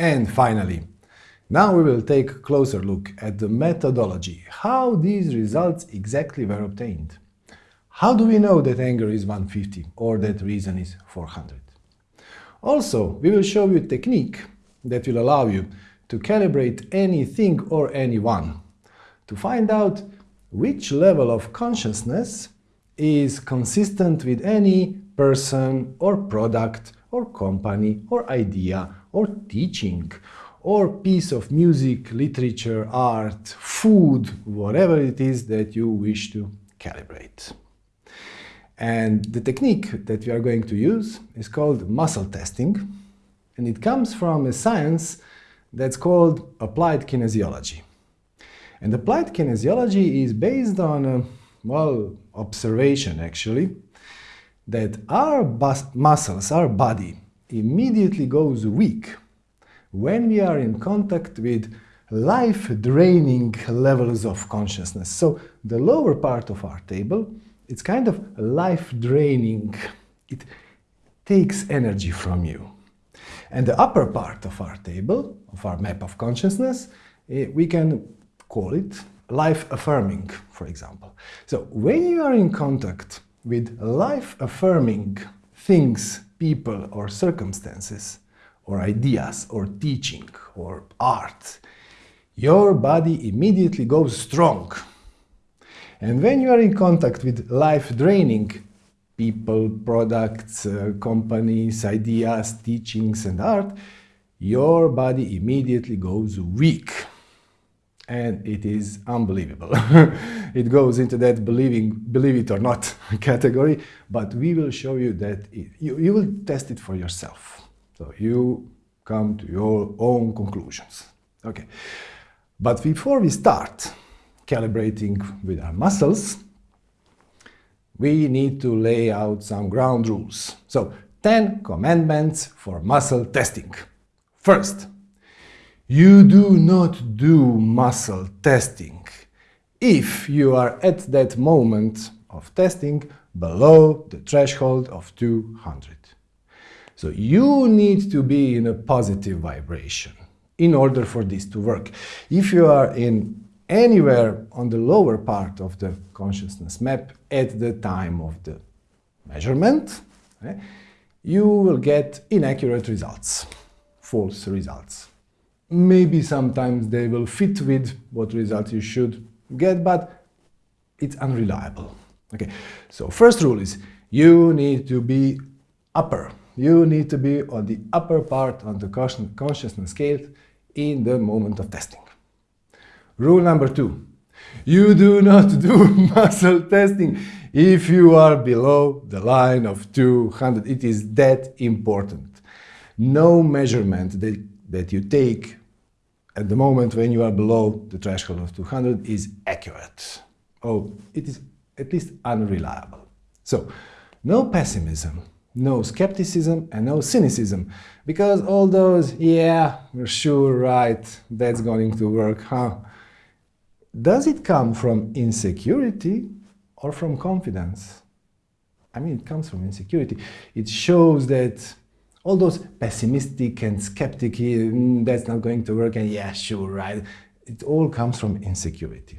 And finally, now we will take a closer look at the methodology, how these results exactly were obtained. How do we know that anger is 150 or that reason is 400? Also, we will show you a technique that will allow you to calibrate anything or anyone to find out which level of consciousness is consistent with any person or product or company or idea or teaching or piece of music, literature, art, food, whatever it is that you wish to calibrate. And the technique that we are going to use is called muscle testing, and it comes from a science that's called applied kinesiology. And applied kinesiology is based on, a, well, observation actually, that our muscles, our body, immediately goes weak when we are in contact with life-draining levels of consciousness. So the lower part of our table, it's kind of life-draining. It takes energy from you. And the upper part of our table, of our map of consciousness, eh, we can call it life-affirming, for example. So when you are in contact with life-affirming things, people or circumstances, or ideas, or teaching, or art, your body immediately goes strong. And when you are in contact with life-draining people, products, uh, companies, ideas, teachings, and art, your body immediately goes weak. And it is unbelievable. it goes into that believing, believe it or not category, but we will show you that it, you, you will test it for yourself. So you come to your own conclusions. Okay. But before we start calibrating with our muscles, we need to lay out some ground rules. So, 10 commandments for muscle testing. First, you do not do muscle testing if you are at that moment of testing below the threshold of 200. So you need to be in a positive vibration in order for this to work. If you are in anywhere on the lower part of the consciousness map at the time of the measurement, eh, you will get inaccurate results, false results. Maybe sometimes they will fit with what results you should get, but it's unreliable. Okay, so first rule is you need to be upper you need to be on the upper part of the consciousness scale in the moment of testing. Rule number two, you do not do muscle testing if you are below the line of 200. It is that important. No measurement that, that you take at the moment when you are below the threshold of 200 is accurate. Oh, it is at least unreliable. So, no pessimism, no skepticism and no cynicism. Because all those, yeah, we're sure, right, that's going to work, huh? Does it come from insecurity or from confidence? I mean, it comes from insecurity. It shows that all those pessimistic and skeptic, mm, that's not going to work, and yeah, sure, right? It all comes from insecurity.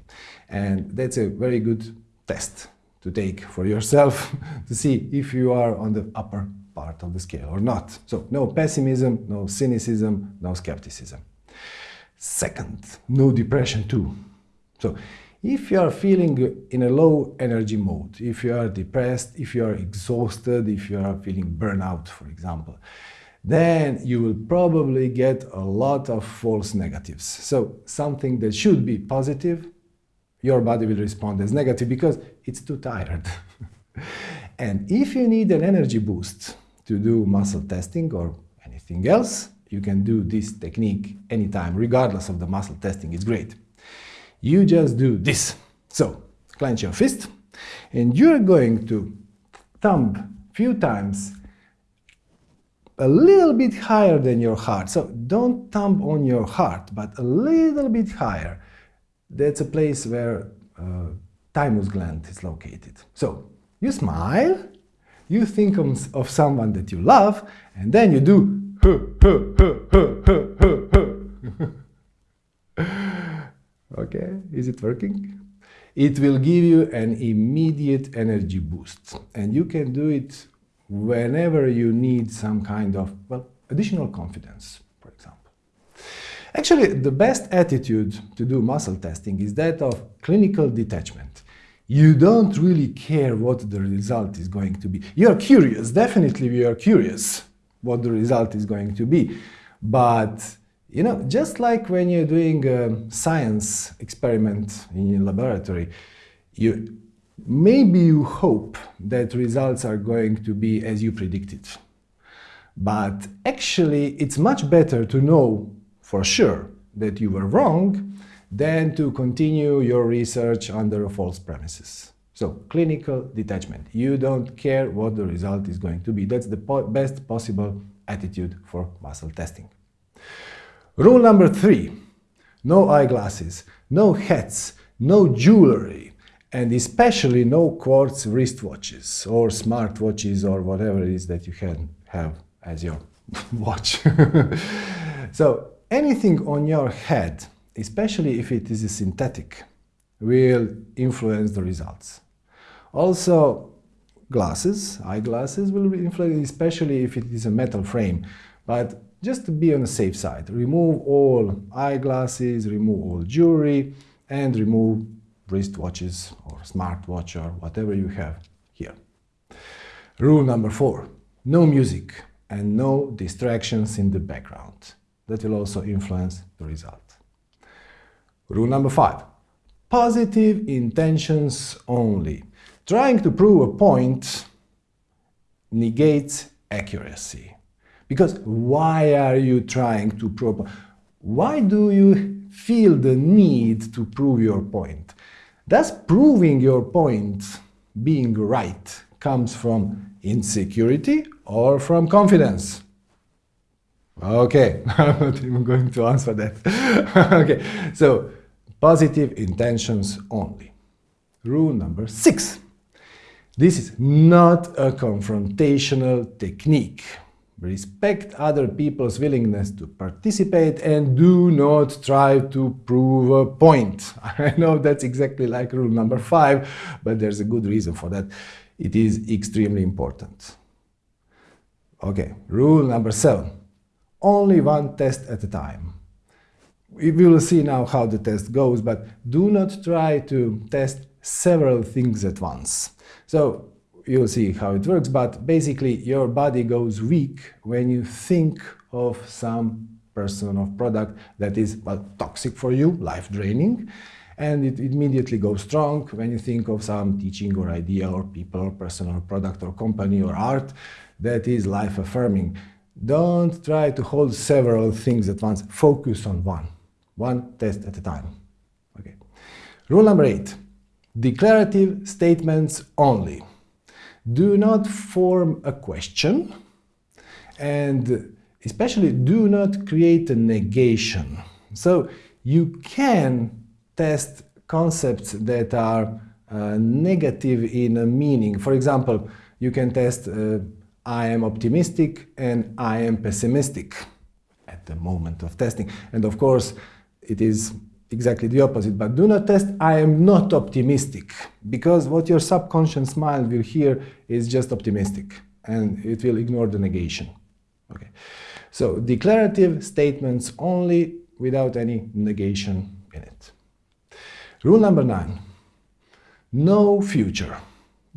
And that's a very good test to take for yourself to see if you are on the upper part of the scale or not. So no pessimism, no cynicism, no skepticism. Second, no depression too. So if you are feeling in a low energy mode, if you are depressed, if you are exhausted, if you are feeling burnout, for example, then you will probably get a lot of false negatives. So something that should be positive your body will respond as negative because it's too tired. and if you need an energy boost to do muscle testing or anything else, you can do this technique anytime, regardless of the muscle testing, it's great. You just do this. So, clench your fist, and you're going to thumb a few times a little bit higher than your heart. So don't thumb on your heart, but a little bit higher that's a place where uh, thymus gland is located. So you smile, you think of, of someone that you love, and then you do huh, huh, huh, Okay, is it working? It will give you an immediate energy boost. And you can do it whenever you need some kind of, well, additional confidence, for example. Actually, the best attitude to do muscle testing is that of clinical detachment. You don't really care what the result is going to be. You are curious, definitely you are curious what the result is going to be. But you know, just like when you're doing a science experiment in your laboratory, you maybe you hope that results are going to be as you predicted. But actually, it's much better to know for sure that you were wrong than to continue your research under false premises. So, clinical detachment. You don't care what the result is going to be. That's the po best possible attitude for muscle testing. Rule number three, no eyeglasses, no hats, no jewelry, and especially no quartz wristwatches or smartwatches or whatever it is that you can have as your watch. so anything on your head, especially if it is synthetic, will influence the results. Also, glasses, eyeglasses will influence, especially if it is a metal frame. But just to be on the safe side. Remove all eyeglasses, remove all jewelry, and remove wristwatches or smartwatch or whatever you have here. Rule number four, no music and no distractions in the background. That will also influence the result. Rule number five, positive intentions only. Trying to prove a point negates accuracy. Because why are you trying to prove? Why do you feel the need to prove your point? Does proving your point being right comes from insecurity or from confidence? Okay, I'm not even going to answer that. okay, so positive intentions only. Rule number six. This is not a confrontational technique. Respect other people's willingness to participate and do not try to prove a point. I know that's exactly like rule number five, but there's a good reason for that. It is extremely important. Okay, rule number seven. Only one test at a time. We will see now how the test goes, but do not try to test several things at once. So you'll see how it works, but basically your body goes weak when you think of some person or product that is well, toxic for you, life-draining, and it immediately goes strong when you think of some teaching or idea or people or person or product or company or art that is life-affirming. Don't try to hold several things at once. Focus on one. One test at a time. Okay. Rule number eight. Declarative statements only do not form a question and especially do not create a negation. So you can test concepts that are uh, negative in a meaning. For example, you can test uh, I am optimistic and I am pessimistic at the moment of testing. And of course, it is exactly the opposite. But do not test, I am not optimistic, because what your subconscious mind will hear is just optimistic, and it will ignore the negation. Okay. So declarative statements only without any negation in it. Rule number nine, no future.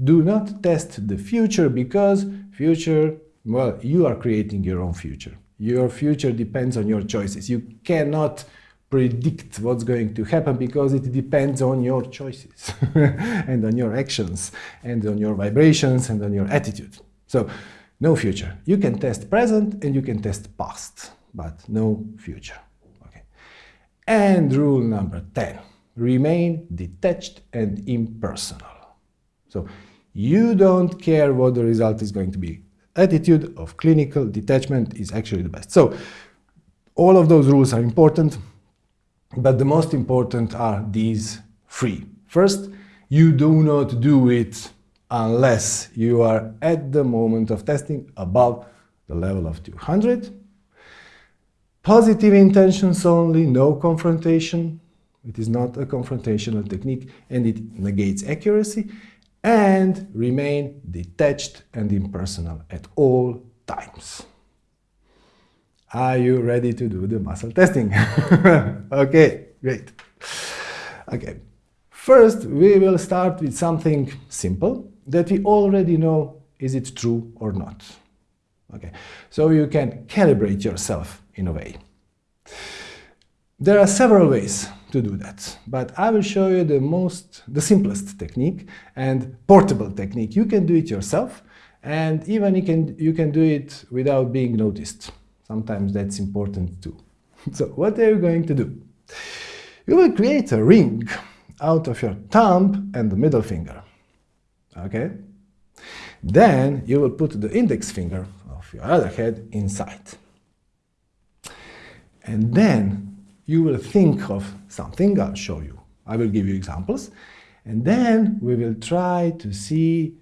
Do not test the future because future, well, you are creating your own future. Your future depends on your choices. You cannot predict what's going to happen because it depends on your choices and on your actions and on your vibrations and on your attitude. So no future. You can test present and you can test past, but no future. Okay. And rule number 10, remain detached and impersonal. So you don't care what the result is going to be. Attitude of clinical detachment is actually the best. So all of those rules are important. But the most important are these three. First, you do not do it unless you are at the moment of testing above the level of 200. Positive intentions only, no confrontation. It is not a confrontational technique and it negates accuracy and remain detached and impersonal at all times. Are you ready to do the muscle testing? okay, great. Okay, first we will start with something simple that we already know is it true or not. Okay, so you can calibrate yourself in a way. There are several ways to do that, but I will show you the most, the simplest technique and portable technique. You can do it yourself, and even you can, you can do it without being noticed. Sometimes that's important too. so what are you going to do? You will create a ring out of your thumb and the middle finger. Okay? Then you will put the index finger of your other hand inside. And then you will think of something, I'll show you. I will give you examples. And then we will try to see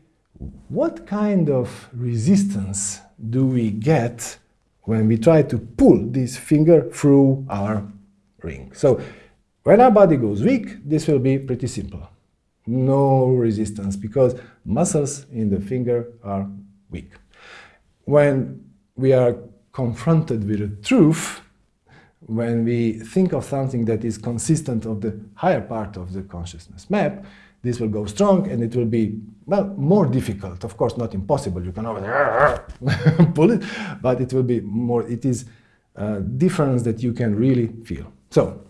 what kind of resistance do we get when we try to pull this finger through our ring. So when our body goes weak, this will be pretty simple. No resistance because muscles in the finger are weak. When we are confronted with the truth, when we think of something that is consistent of the higher part of the consciousness map, this will go strong and it will be, well, more difficult. Of course, not impossible. You can always pull it, but it will be more, it is a difference that you can really feel. So,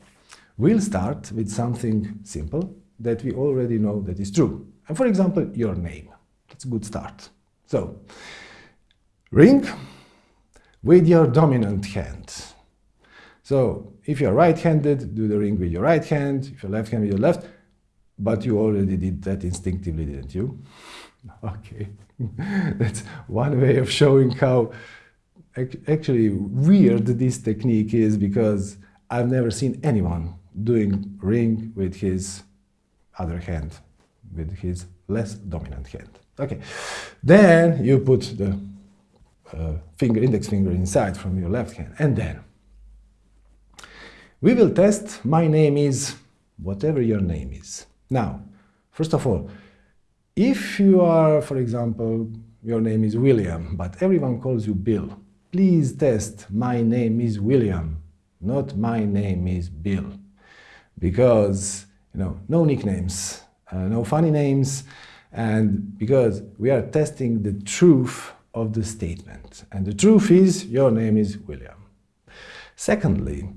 we'll start with something simple that we already know that is true. And for example, your name. That's a good start. So, ring with your dominant hand. So, if you're right-handed, do the ring with your right hand. If you're left-handed, with your left. But you already did that instinctively, didn't you? Okay, that's one way of showing how actually weird this technique is because I've never seen anyone doing ring with his other hand, with his less dominant hand. Okay, then you put the uh, finger, index finger inside from your left hand, and then we will test my name is whatever your name is. Now, first of all, if you are, for example, your name is William, but everyone calls you Bill, please test my name is William, not my name is Bill. Because, you know, no nicknames, uh, no funny names, and because we are testing the truth of the statement. And the truth is, your name is William. Secondly,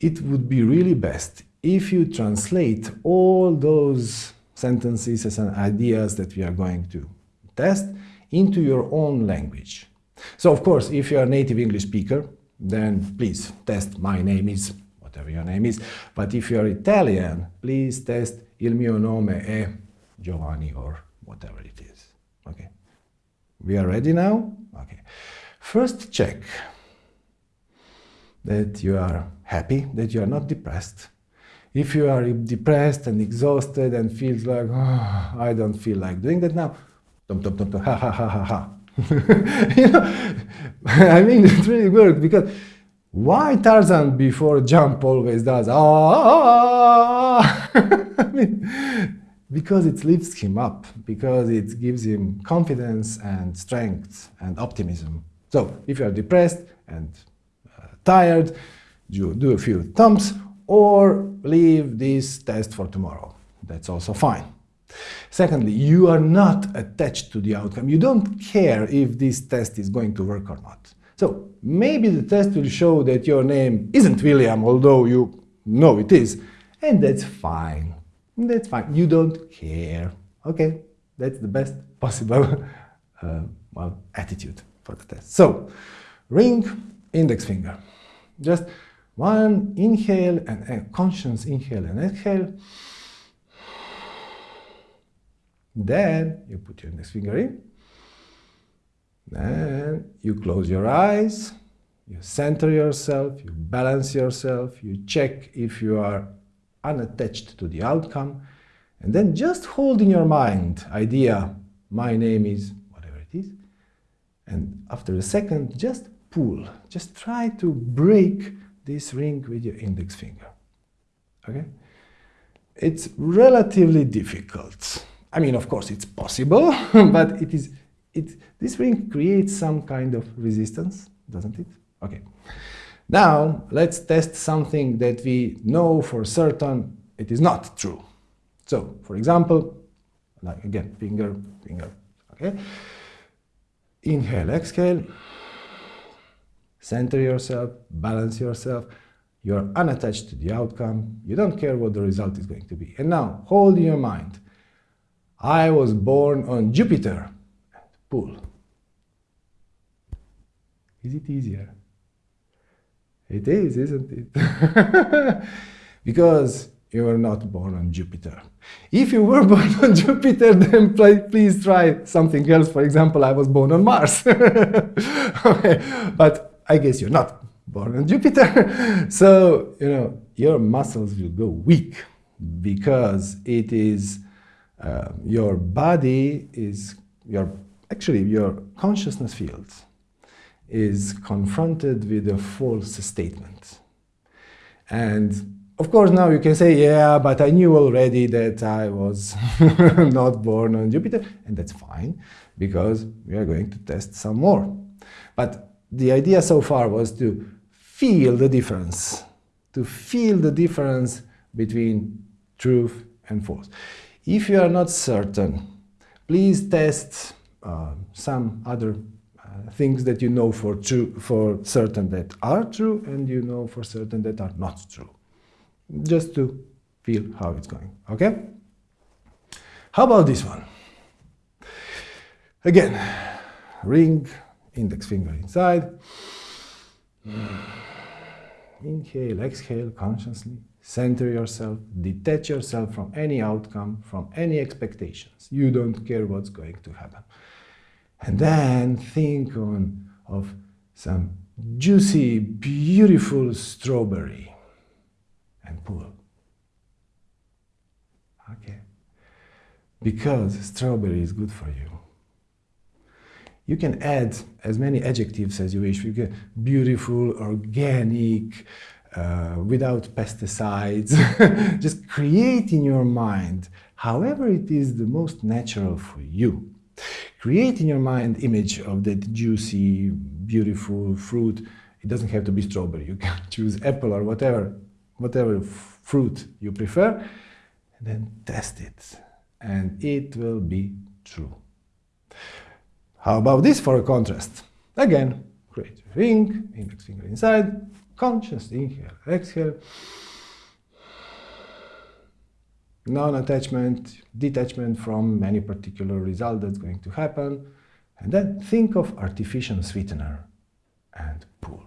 it would be really best if you translate all those sentences and ideas that we are going to test into your own language. So of course, if you are a native English speaker, then please test my name is, whatever your name is. But if you are Italian, please test il mio nome è Giovanni or whatever it is. Okay. We are ready now? Okay. First check that you are happy, that you are not depressed, if you are depressed and exhausted and feels like, oh, I don't feel like doing that now, dum, dum, dum, dum, ha, ha, ha, ha, ha. you know, I mean, it really works because why Tarzan before jump always does, ah, ah, ah. I mean, because it lifts him up, because it gives him confidence and strength and optimism. So if you are depressed and uh, tired, you do a few thumbs or leave this test for tomorrow. That's also fine. Secondly, you are not attached to the outcome. You don't care if this test is going to work or not. So maybe the test will show that your name isn't William, although you know it is, and that's fine. That's fine. You don't care. Okay, that's the best possible uh, well, attitude for the test. So, ring, index finger. Just one inhale and a conscious inhale and exhale. Then you put your index finger in. Then you close your eyes. You center yourself. You balance yourself. You check if you are unattached to the outcome. And then just hold in your mind idea, my name is whatever it is. And after a second, just pull. Just try to break this ring with your index finger. Okay? it's relatively difficult. I mean, of course, it's possible, but it is, it, this ring creates some kind of resistance, doesn't it? Okay. Now, let's test something that we know for certain it is not true. So, for example, like again, finger, finger, okay? Inhale, exhale, center yourself, balance yourself, you're unattached to the outcome, you don't care what the result is going to be. And now, hold in your mind, I was born on Jupiter, pull. Is it easier? It is, isn't it? because you were not born on Jupiter. If you were born on Jupiter, then please try something else. For example, I was born on Mars. okay. But I guess you're not born on Jupiter. so, you know, your muscles will go weak because it is uh, your body is your actually your consciousness field is confronted with a false statement. And of course, now you can say, yeah, but I knew already that I was not born on Jupiter, and that's fine, because we are going to test some more. But the idea so far was to feel the difference, to feel the difference between truth and false. If you are not certain, please test uh, some other things that you know for true for certain that are true and you know for certain that are not true. Just to feel how it's going okay? How about this one? Again ring index finger inside inhale exhale consciously center yourself detach yourself from any outcome from any expectations you don't care what's going to happen and then think on, of some juicy, beautiful strawberry and pull. Okay. Because strawberry is good for you. You can add as many adjectives as you wish. You can beautiful, organic, uh, without pesticides. Just create in your mind however it is the most natural for you create in your mind image of that juicy, beautiful fruit. It doesn't have to be strawberry. You can choose apple or whatever, whatever fruit you prefer, and then test it. And it will be true. How about this for a contrast? Again, create a ring, index finger inside, conscious, inhale, exhale non-attachment, detachment from any particular result that's going to happen, and then think of artificial sweetener and pull.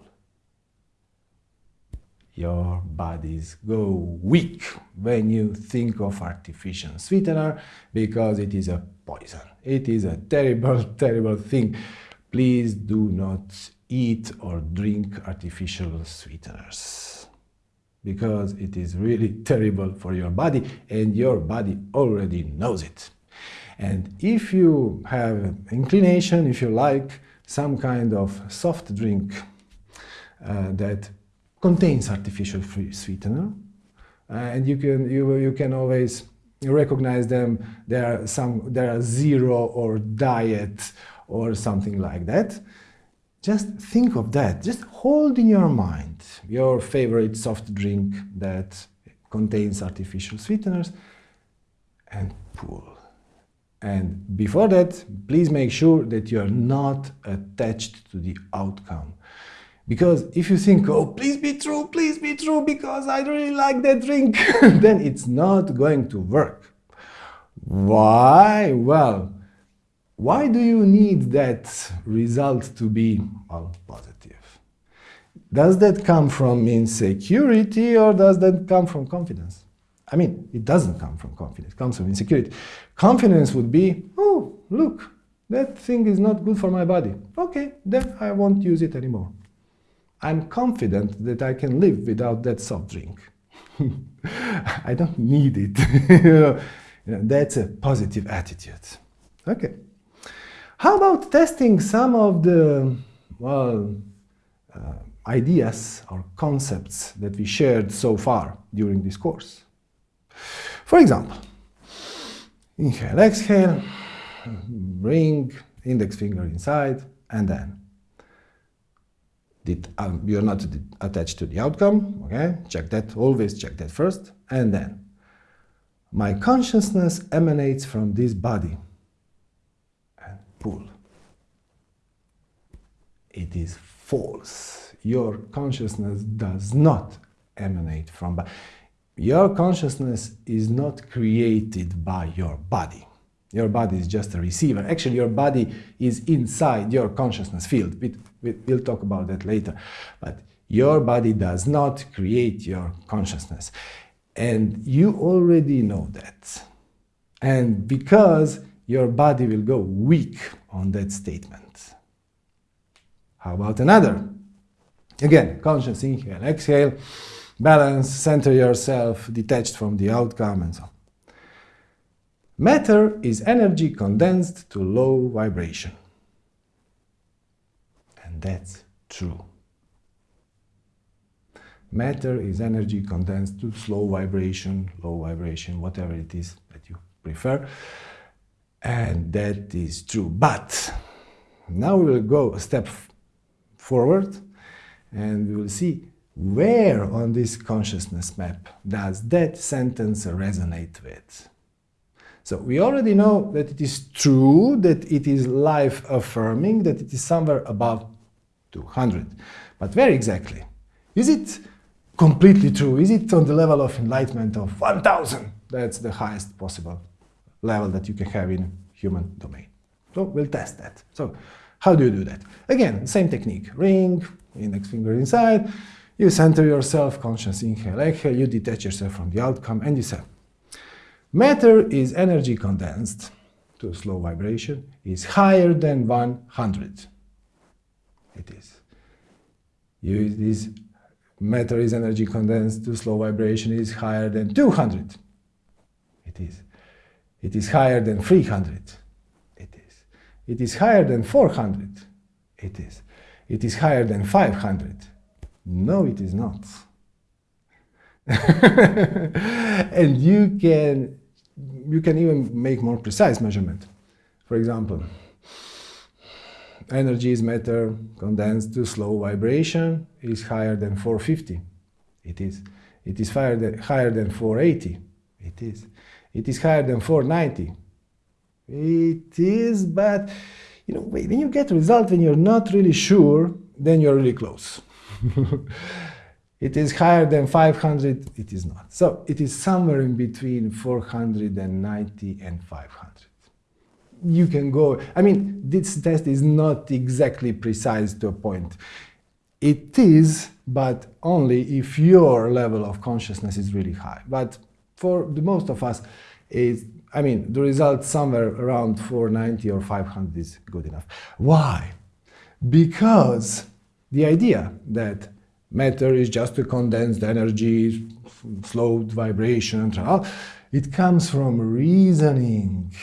Your bodies go weak when you think of artificial sweetener because it is a poison. It is a terrible, terrible thing. Please do not eat or drink artificial sweeteners because it is really terrible for your body and your body already knows it. And if you have inclination, if you like some kind of soft drink uh, that contains artificial sweetener, uh, and you can, you, you can always recognize them, there are, some, there are zero or diet or something like that, just think of that. Just hold in your mind your favorite soft drink that contains artificial sweeteners and pull. And before that, please make sure that you are not attached to the outcome. Because if you think, oh, please be true, please be true, because I really like that drink, then it's not going to work. Why? Well, why do you need that result to be well, positive? Does that come from insecurity or does that come from confidence? I mean, it doesn't come from confidence, it comes from insecurity. Confidence would be, oh, look, that thing is not good for my body. Okay, then I won't use it anymore. I'm confident that I can live without that soft drink. I don't need it. that's a positive attitude. Okay. How about testing some of the, well, uh, ideas or concepts that we shared so far during this course? For example, inhale, exhale, bring index finger inside, and then um, you're not attached to the outcome, okay? Check that, always check that first, and then my consciousness emanates from this body and pull. It is false. Your consciousness does not emanate from body. Your consciousness is not created by your body. Your body is just a receiver. Actually, your body is inside your consciousness field. We'll talk about that later. But your body does not create your consciousness. And you already know that. And because your body will go weak on that statement. How about another? Again, conscious inhale, exhale, balance, center yourself, detached from the outcome, and so on. Matter is energy condensed to low vibration. That's true. Matter is energy condensed to slow vibration, low vibration, whatever it is that you prefer. And that is true. But now we will go a step forward and we will see where on this consciousness map does that sentence resonate with. So we already know that it is true, that it is life-affirming, that it is somewhere above 200. But where exactly? Is it completely true? Is it on the level of enlightenment of 1000? That's the highest possible level that you can have in human domain. So we'll test that. So how do you do that? Again, same technique. Ring, index finger inside, you center yourself, conscious inhale, exhale, you detach yourself from the outcome, and you say, Matter is energy condensed to slow vibration is higher than 100. It is. Use this matter is energy condensed to slow vibration is higher than 200. It is. It is higher than 300. It is. It is higher than 400. It is. It is higher than 500. No, it is not. and you can you can even make more precise measurement. For example, energy is matter condensed to slow vibration is higher than 450. It is. It is higher than, higher than 480. It is. It is higher than 490. It is, but you know, when you get result when you're not really sure, then you're really close. It is higher than 500, it is not. So it is somewhere in between 490 and 500. You can go, I mean, this test is not exactly precise to a point. It is, but only if your level of consciousness is really high. But for the most of us, is I mean, the result somewhere around 490 or 500 is good enough. Why? Because the idea that matter is just a condensed energy, slowed vibration, and all, it comes from reasoning.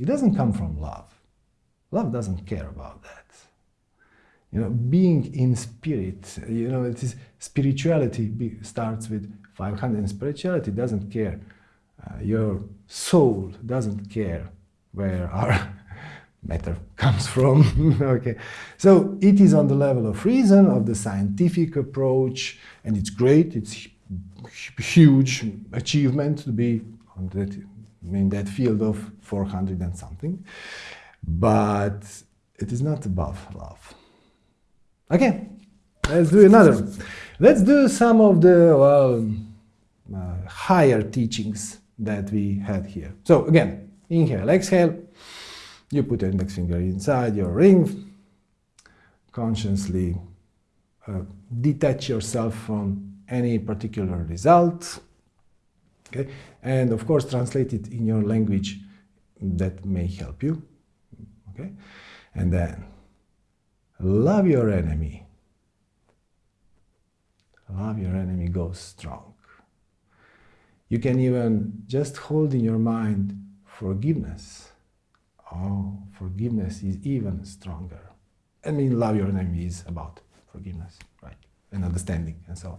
It doesn't come from love. Love doesn't care about that. You know, being in spirit, you know, it is spirituality starts with 500 and spirituality doesn't care. Uh, your soul doesn't care where our matter comes from. okay, so it is on the level of reason, of the scientific approach, and it's great. It's huge achievement to be on that, in that field of 400 and something, but it is not above love. Okay, let's do another. Let's do some of the well, uh, higher teachings that we had here. So again, inhale, exhale. You put your index finger inside your ring, consciously uh, detach yourself from any particular result, okay? and of course translate it in your language that may help you. Okay? And then love your enemy. Love your enemy goes strong. You can even just hold in your mind forgiveness oh, forgiveness is even stronger. I mean, love your enemy is about forgiveness, right? And understanding and so on.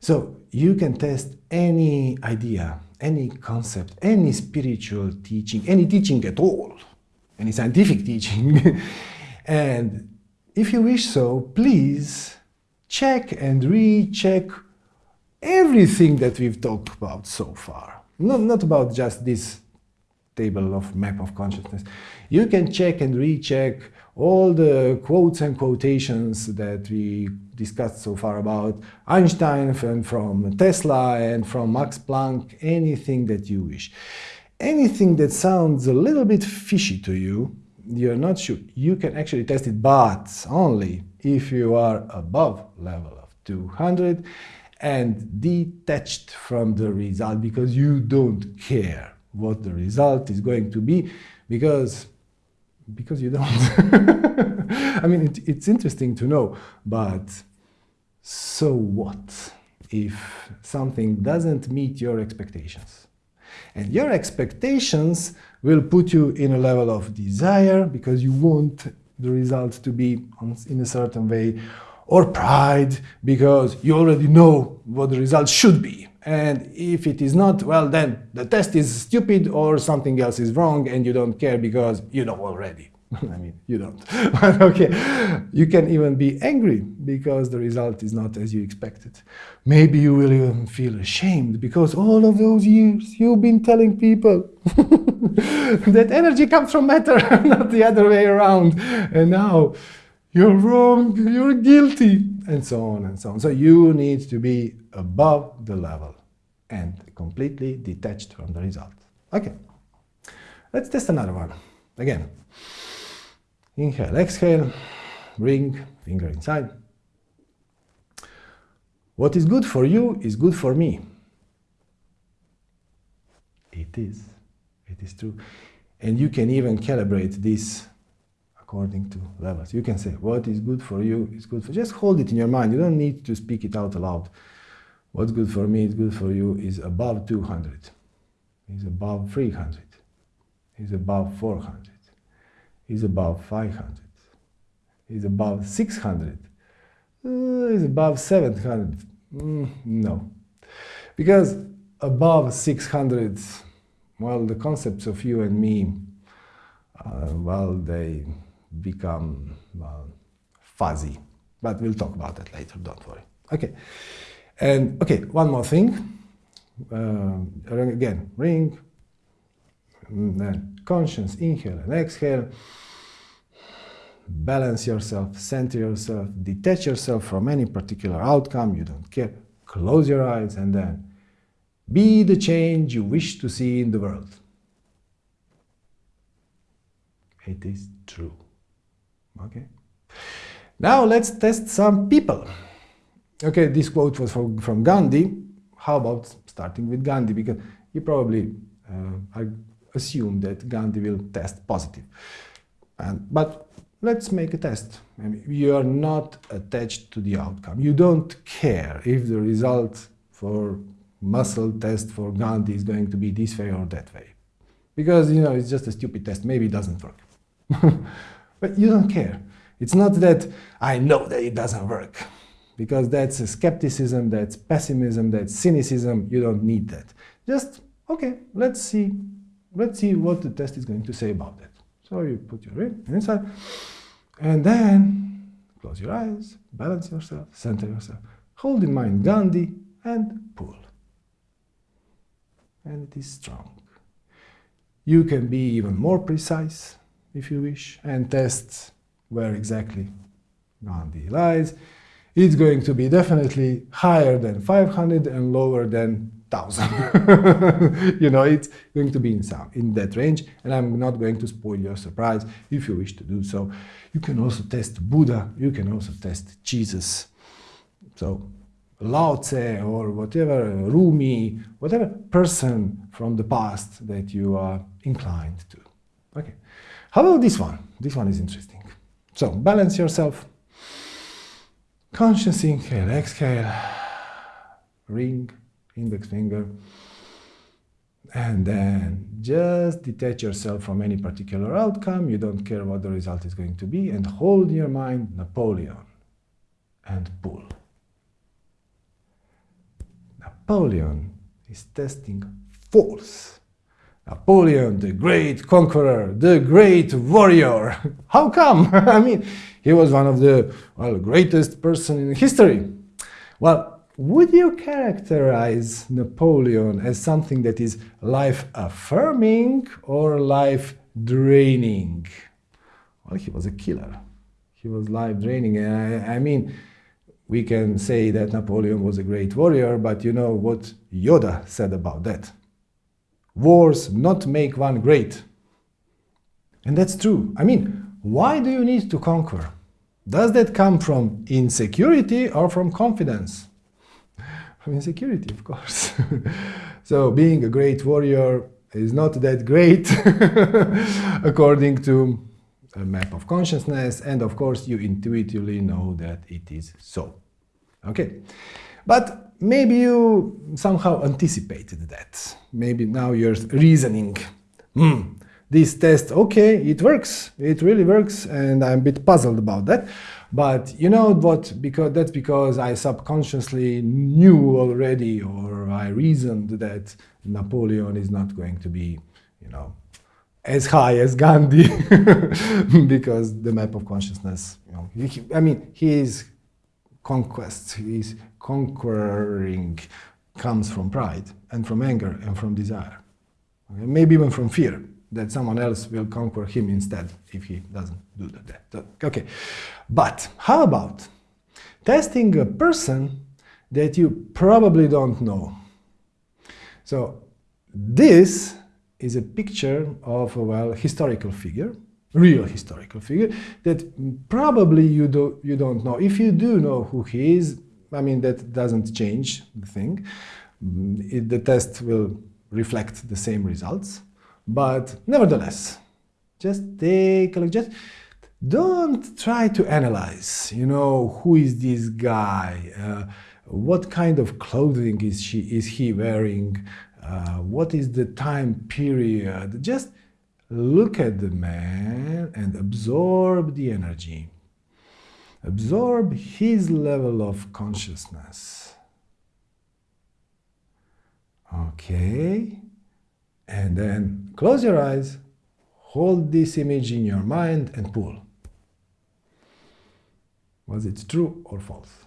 So you can test any idea, any concept, any spiritual teaching, any teaching at all, any scientific teaching. and if you wish so, please check and recheck everything that we've talked about so far. Not, not about just this table of map of consciousness. You can check and recheck all the quotes and quotations that we discussed so far about Einstein and from Tesla and from Max Planck, anything that you wish. Anything that sounds a little bit fishy to you, you're not sure, you can actually test it, but only if you are above level of 200 and detached from the result because you don't care what the result is going to be because because you don't. I mean, it, it's interesting to know, but so what if something doesn't meet your expectations? And your expectations will put you in a level of desire because you want the result to be in a certain way, or pride because you already know what the result should be. And if it is not, well, then the test is stupid or something else is wrong and you don't care because you know already. I mean, you don't. but okay, you can even be angry because the result is not as you expected. Maybe you will even feel ashamed because all of those years you've been telling people that energy comes from matter, not the other way around. And now you're wrong, you're guilty, and so on and so on. So you need to be above the level and completely detached from the result. Okay, let's test another one. Again, inhale, exhale, ring, finger inside. What is good for you is good for me. It is. It is true. And you can even calibrate this according to levels. You can say, what is good for you is good for Just hold it in your mind. You don't need to speak it out loud. What's good for me is good for you is above 200, is above 300, is above 400, is above 500, is above 600, uh, is above 700. Mm, no. Because above 600, well, the concepts of you and me, uh, well, they become well, fuzzy. But we'll talk about that later, don't worry. Okay. And okay, one more thing. Uh, again, ring, then conscious, inhale and exhale. Balance yourself, center yourself, detach yourself from any particular outcome, you don't care. Close your eyes and then be the change you wish to see in the world. It is true. Okay. Now let's test some people. Okay, this quote was from, from Gandhi. How about starting with Gandhi? Because you probably uh, assume that Gandhi will test positive. And, but let's make a test. I mean, you are not attached to the outcome. You don't care if the result for muscle test for Gandhi is going to be this way or that way. Because, you know, it's just a stupid test. Maybe it doesn't work. but you don't care. It's not that I know that it doesn't work because that's a skepticism, that's pessimism, that's cynicism. You don't need that. Just, okay, let's see, let's see what the test is going to say about that. So you put your ring inside, and then close your eyes, balance yourself, center yourself, hold in mind Gandhi, and pull. And it is strong. You can be even more precise if you wish, and test where exactly Gandhi lies it's going to be definitely higher than 500 and lower than 1000. you know, it's going to be in, some, in that range, and I'm not going to spoil your surprise if you wish to do so. You can also test Buddha, you can also test Jesus. So Lao Tse or whatever, Rumi, whatever person from the past that you are inclined to. Okay. How about this one? This one is interesting. So balance yourself Conscious inhale, exhale, ring, index finger, and then just detach yourself from any particular outcome. You don't care what the result is going to be, and hold your mind Napoleon and pull. Napoleon is testing false. Napoleon, the great conqueror, the great warrior. How come? I mean, he was one of the well, greatest person in history. Well, would you characterize Napoleon as something that is life-affirming or life-draining? Well, he was a killer. He was life-draining. I, I mean, we can say that Napoleon was a great warrior, but you know what Yoda said about that. Wars not make one great. And that's true. I mean, why do you need to conquer? Does that come from insecurity or from confidence? From insecurity, of course. so being a great warrior is not that great according to a map of consciousness and of course you intuitively know that it is so. Okay, but maybe you somehow anticipated that. Maybe now you're reasoning, hmm, this test, okay, it works, it really works and I'm a bit puzzled about that. But you know what, because that's because I subconsciously knew already or I reasoned that Napoleon is not going to be, you know, as high as Gandhi because the map of consciousness, you know, he, I mean, his conquest, his conquering comes from pride and from anger and from desire. Okay? Maybe even from fear that someone else will conquer him instead if he doesn't do that. Okay, but how about testing a person that you probably don't know? So this is a picture of a well historical figure, real historical figure that probably you do you don't know. If you do know who he is, I mean that doesn't change the thing. Mm, it, the test will reflect the same results, but nevertheless, just take a look. Just don't try to analyze. You know who is this guy? Uh, what kind of clothing is she is he wearing? Uh, what is the time period? Just look at the man and absorb the energy. Absorb his level of consciousness. Okay. And then close your eyes, hold this image in your mind and pull. Was it true or false?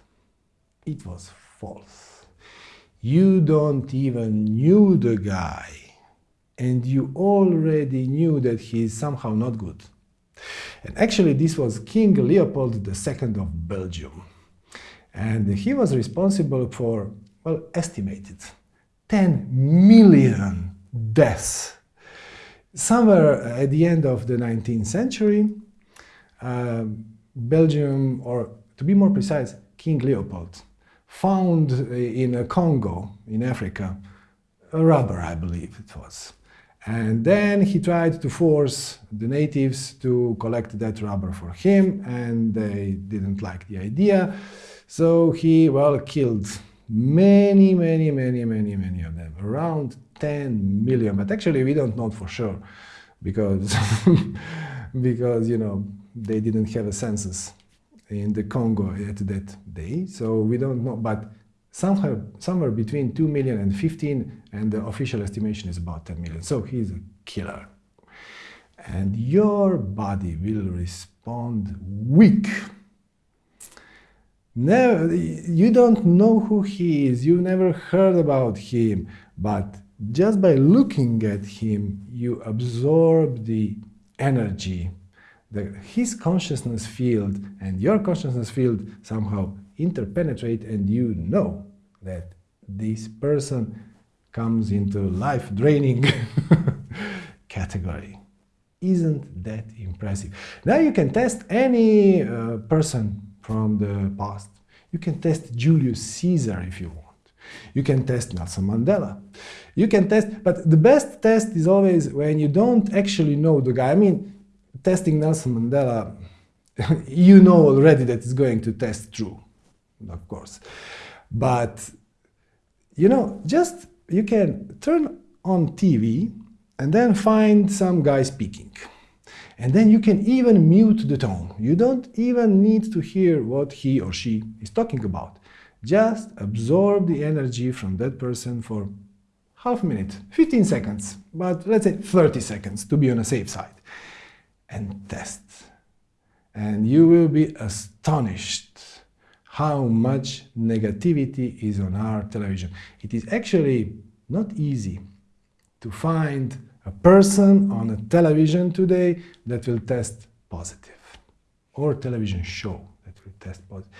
It was false. You don't even knew the guy and you already knew that he is somehow not good. And actually this was King Leopold II of Belgium. And he was responsible for, well, estimated 10 million deaths. Somewhere at the end of the 19th century, uh, Belgium, or to be more precise, King Leopold, found in a Congo, in Africa, a rubber, I believe it was. And then he tried to force the natives to collect that rubber for him, and they didn't like the idea. So he, well, killed many, many, many, many, many of them, around 10 million. But actually, we don't know for sure because, because you know, they didn't have a census in the Congo at that day. So we don't know, but somewhere, somewhere between 2 million and 15, and the official estimation is about 10 million. So he's a killer. And your body will respond weak. Never, you don't know who he is, you've never heard about him, but just by looking at him, you absorb the energy his consciousness field and your consciousness field somehow interpenetrate and you know that this person comes into life-draining category. Isn't that impressive? Now you can test any uh, person from the past. You can test Julius Caesar if you want. You can test Nelson Mandela. You can test, but the best test is always when you don't actually know the guy. I mean, testing Nelson Mandela, you know already that it's going to test true, of course. But, you know, just you can turn on TV and then find some guy speaking. And then you can even mute the tone. You don't even need to hear what he or she is talking about. Just absorb the energy from that person for half a minute, 15 seconds, but let's say 30 seconds to be on a safe side. And test. And you will be astonished how much negativity is on our television. It is actually not easy to find a person on a television today that will test positive or television show that will test positive.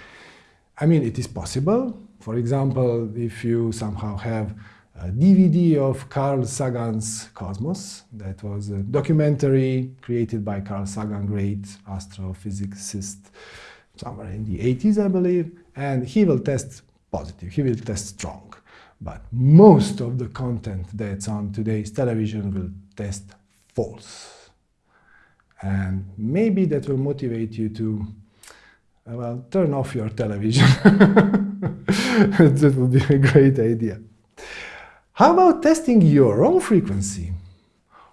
I mean, it is possible. For example, if you somehow have a DVD of Carl Sagan's Cosmos, that was a documentary created by Carl Sagan, great astrophysicist, somewhere in the 80s, I believe, and he will test positive, he will test strong. But most of the content that's on today's television will test false. And maybe that will motivate you to, uh, well, turn off your television. that would be a great idea. How about testing your own frequency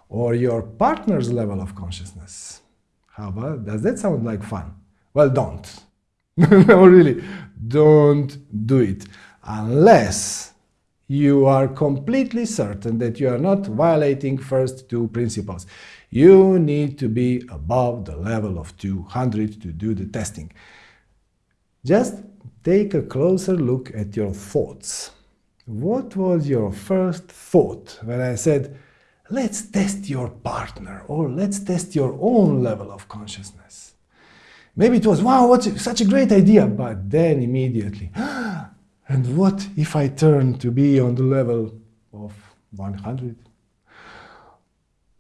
or your partner's level of consciousness? How about, does that sound like fun? Well, don't. no, really, don't do it unless you are completely certain that you are not violating first two principles. You need to be above the level of 200 to do the testing. Just take a closer look at your thoughts. What was your first thought when I said, let's test your partner or let's test your own level of consciousness? Maybe it was, wow, what such a great idea, but then immediately, and what if I turn to be on the level of 100?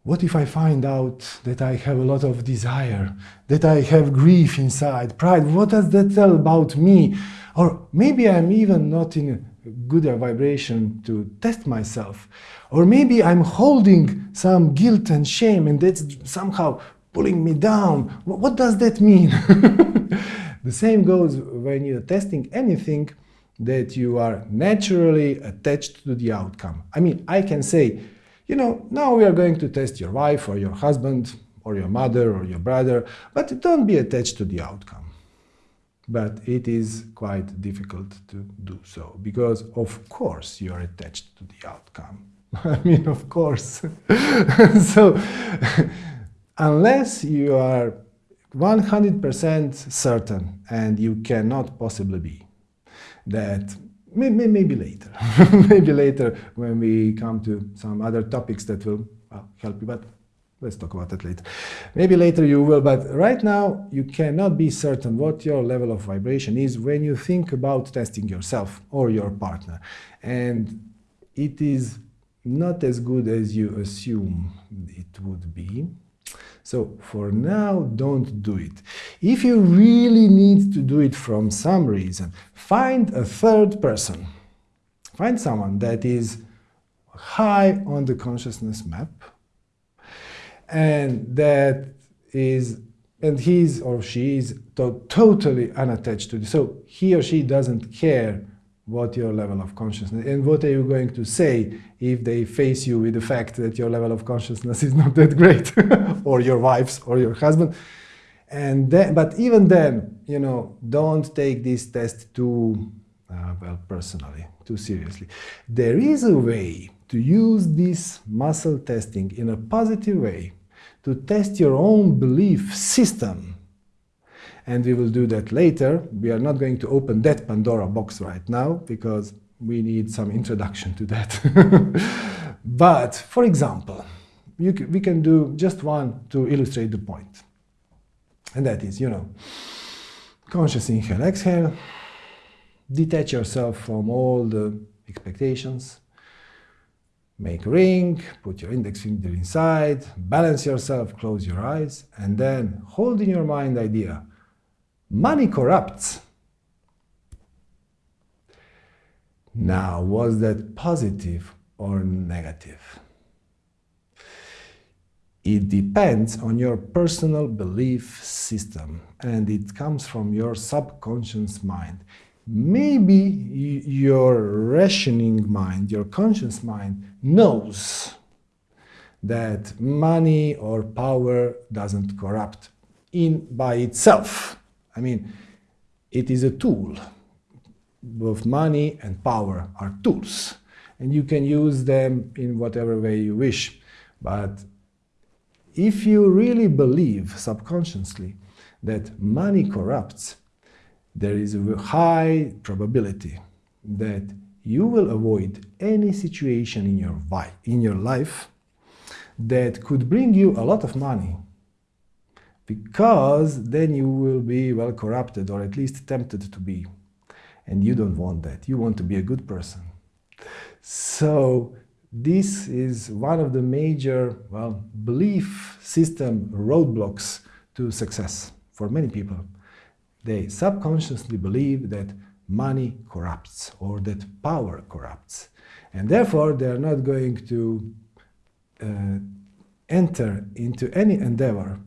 What if I find out that I have a lot of desire, that I have grief inside, pride? What does that tell about me? Or maybe I'm even not in a good vibration to test myself. Or maybe I'm holding some guilt and shame and that's somehow pulling me down. What does that mean? the same goes when you're testing anything that you are naturally attached to the outcome. I mean, I can say, you know, now we are going to test your wife or your husband or your mother or your brother, but don't be attached to the outcome. But it is quite difficult to do so because, of course, you are attached to the outcome. I mean, of course. so, unless you are 100% certain, and you cannot possibly be, that maybe later, maybe later when we come to some other topics that will well, help you, but let's talk about that later. Maybe later you will, but right now you cannot be certain what your level of vibration is when you think about testing yourself or your partner. And it is not as good as you assume it would be. So for now, don't do it. If you really need to do it from some reason, find a third person. Find someone that is high on the consciousness map and that is and he's or she is to totally unattached to this. So he or she doesn't care what your level of consciousness and what are you going to say if they face you with the fact that your level of consciousness is not that great or your wife's or your husband? And then but even then you know don't take this test too uh, well personally too seriously. There is a way to use this muscle testing in a positive way to test your own belief system and we will do that later. We are not going to open that Pandora box right now because we need some introduction to that. but, for example, we can do just one to illustrate the point. And that is, you know, conscious inhale, exhale, detach yourself from all the expectations, make a ring, put your index finger inside, balance yourself, close your eyes, and then hold in your mind idea, Money corrupts. Now, was that positive or negative? It depends on your personal belief system and it comes from your subconscious mind. Maybe your rationing mind, your conscious mind, knows that money or power doesn't corrupt in by itself. I mean, it is a tool. both money and power are tools. And you can use them in whatever way you wish. But if you really believe subconsciously that money corrupts, there is a high probability that you will avoid any situation in your, in your life that could bring you a lot of money because then you will be well corrupted or at least tempted to be. And you don't want that. You want to be a good person. So this is one of the major well belief system roadblocks to success for many people. They subconsciously believe that money corrupts or that power corrupts. And therefore, they are not going to uh, enter into any endeavor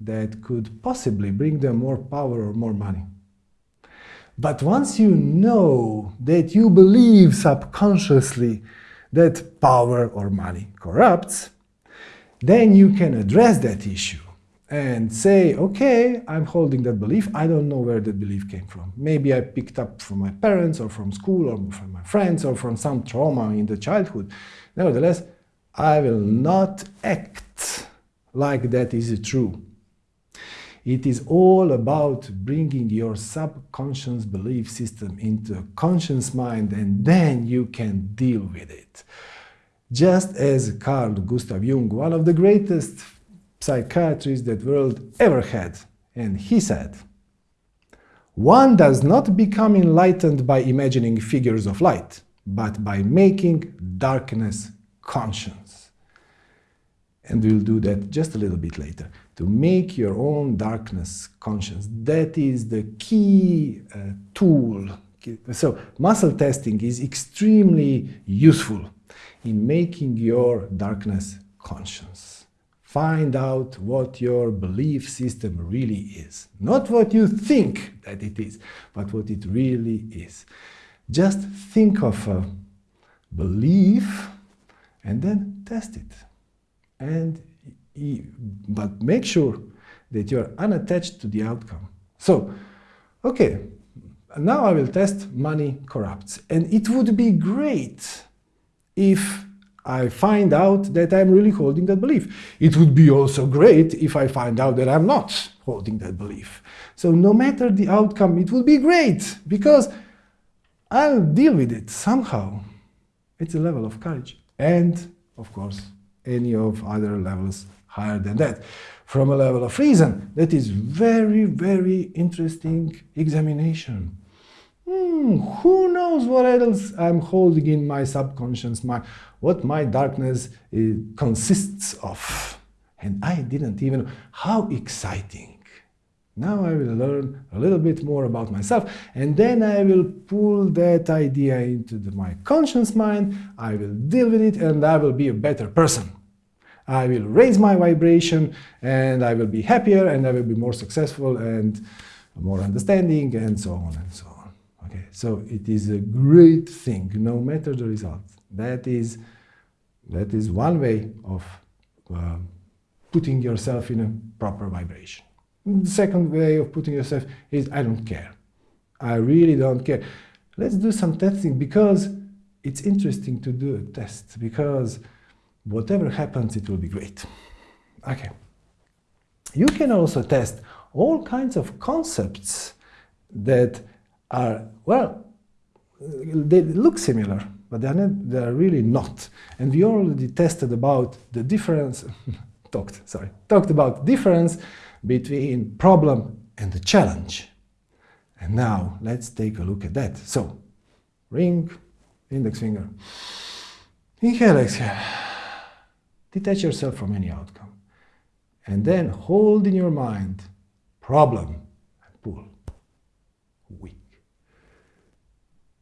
that could possibly bring them more power or more money. But once you know that you believe subconsciously that power or money corrupts, then you can address that issue and say, okay, I'm holding that belief. I don't know where that belief came from. Maybe I picked up from my parents or from school or from my friends or from some trauma in the childhood. Nevertheless, I will not act like that is true. It is all about bringing your subconscious belief system into a conscious mind and then you can deal with it. Just as Carl Gustav Jung, one of the greatest psychiatrists that world ever had. And he said, one does not become enlightened by imagining figures of light, but by making darkness conscious. And we'll do that just a little bit later. To make your own darkness conscious. That is the key uh, tool. So muscle testing is extremely useful in making your darkness conscious. Find out what your belief system really is. Not what you think that it is, but what it really is. Just think of a belief and then test it. And but make sure that you're unattached to the outcome. So, okay, now I will test money corrupts. And it would be great if I find out that I'm really holding that belief. It would be also great if I find out that I'm not holding that belief. So no matter the outcome, it would be great because I'll deal with it somehow. It's a level of courage. And, of course, any of other levels higher than that. From a level of reason, that is very, very interesting examination. Hmm, who knows what else I'm holding in my subconscious mind, what my darkness uh, consists of. And I didn't even. How exciting. Now I will learn a little bit more about myself and then I will pull that idea into the, my conscious mind, I will deal with it and I will be a better person. I will raise my vibration and I will be happier and I will be more successful and more understanding and so on and so on. Okay, so it is a great thing, no matter the result. That is, that is one way of uh, putting yourself in a proper vibration. The second way of putting yourself is, I don't care. I really don't care. Let's do some testing because it's interesting to do a test because whatever happens, it will be great. Okay. You can also test all kinds of concepts that are, well, they look similar, but they're, not, they're really not. And we already tested about the difference, talked, sorry, talked about difference between problem and the challenge. And now let's take a look at that. So, ring, index finger, inhale, exhale, detach yourself from any outcome. And then hold in your mind problem and pull, weak.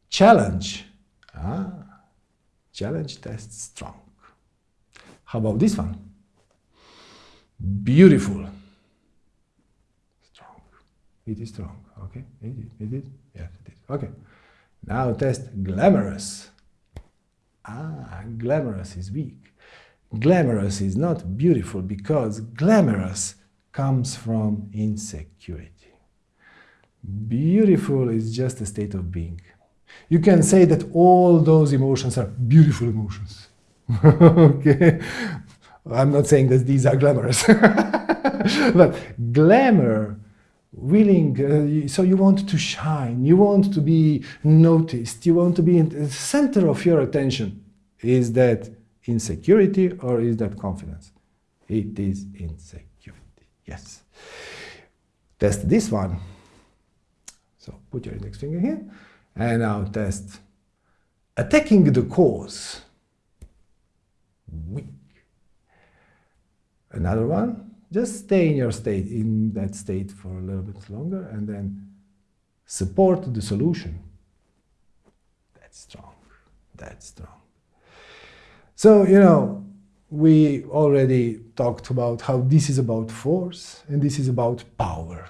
Challenge. Ah, challenge test strong. How about this one? Beautiful. Strong. It is strong. Okay. Is it? Is it? Yes, it is. Okay. Now test glamorous. Ah, glamorous is weak. Glamorous is not beautiful because glamorous comes from insecurity. Beautiful is just a state of being. You can say that all those emotions are beautiful emotions. okay? I'm not saying that these are glamorous. but glamour, willing, uh, so you want to shine, you want to be noticed, you want to be in the center of your attention. Is that insecurity or is that confidence? It is insecurity, yes. Test this one. So put your index finger here and now test attacking the cause. Weak. Another one, just stay in your state, in that state for a little bit longer and then support the solution. That's strong, that's strong. So, you know, we already talked about how this is about force and this is about power.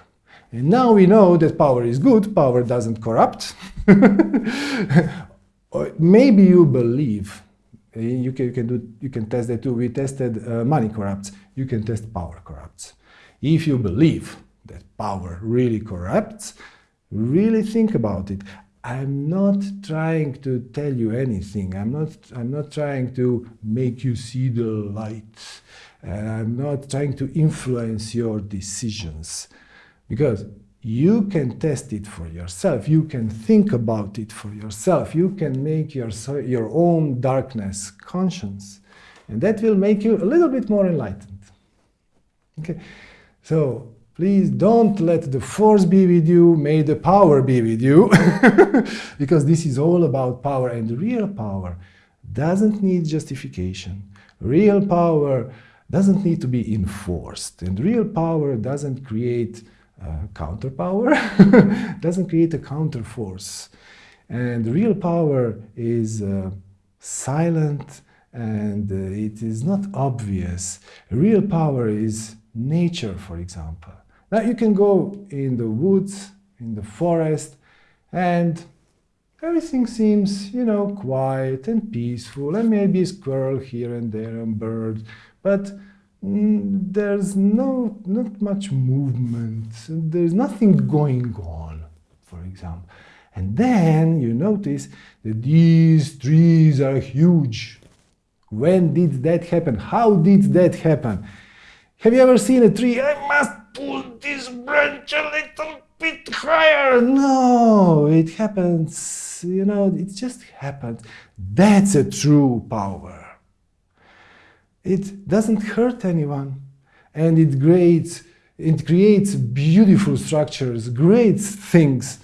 And now we know that power is good, power doesn't corrupt. Maybe you believe, eh, you can, you can, do, you can test that too, we tested uh, money corrupts, you can test power corrupts. If you believe that power really corrupts, really think about it. I'm not trying to tell you anything. I'm not, I'm not trying to make you see the light. And I'm not trying to influence your decisions. Because you can test it for yourself. You can think about it for yourself. You can make your, your own darkness conscious. And that will make you a little bit more enlightened. Okay, so Please don't let the force be with you, may the power be with you, because this is all about power and real power doesn't need justification. Real power doesn't need to be enforced and real power doesn't create uh, counter power, doesn't create a counter force. And real power is uh, silent and uh, it is not obvious. Real power is nature, for example. Now you can go in the woods, in the forest, and everything seems, you know, quiet and peaceful, and maybe a squirrel here and there and bird, but mm, there's no not much movement, there's nothing going on, for example. And then you notice that these trees are huge. When did that happen? How did that happen? Have you ever seen a tree? I must pull this branch a little bit higher. No, it happens, you know, it just happens. That's a true power. It doesn't hurt anyone and it creates, it creates beautiful structures, great things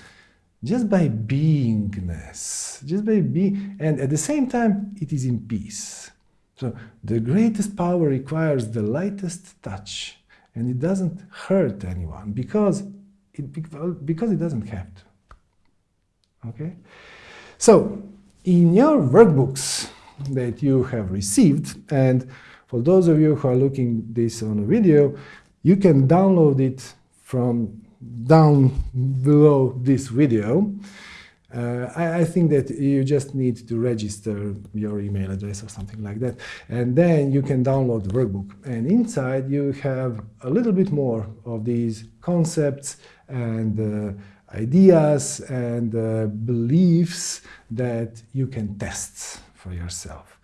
just by beingness, just by being, and at the same time, it is in peace. So the greatest power requires the lightest touch and it doesn't hurt anyone because it, because it doesn't have to. Okay? So, in your workbooks that you have received, and for those of you who are looking this on a video, you can download it from down below this video. Uh, I, I, think that you just need to register your email address or something like that. And then you can download the workbook. And inside you have a little bit more of these concepts and uh, ideas and uh, beliefs that you can test for yourself.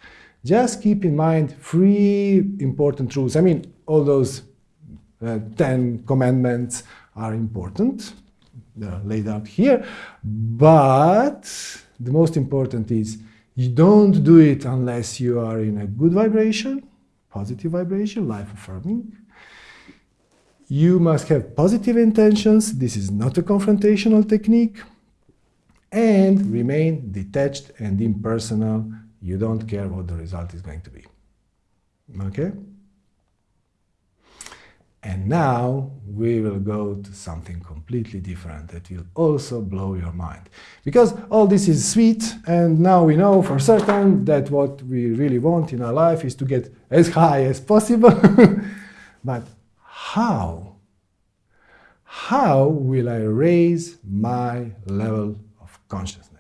Just keep in mind three important truths. I mean, all those uh, 10 commandments are important Uh, laid out here. But the most important is you don't do it unless you are in a good vibration, positive vibration, life affirming. You must have positive intentions. This is not a confrontational technique. And remain detached and impersonal. You don't care what the result is going to be. Okay? And now we will go to something completely different that will also blow your mind. Because all this is sweet, and now we know for certain that what we really want in our life is to get as high as possible. but how? How will I raise my level of consciousness?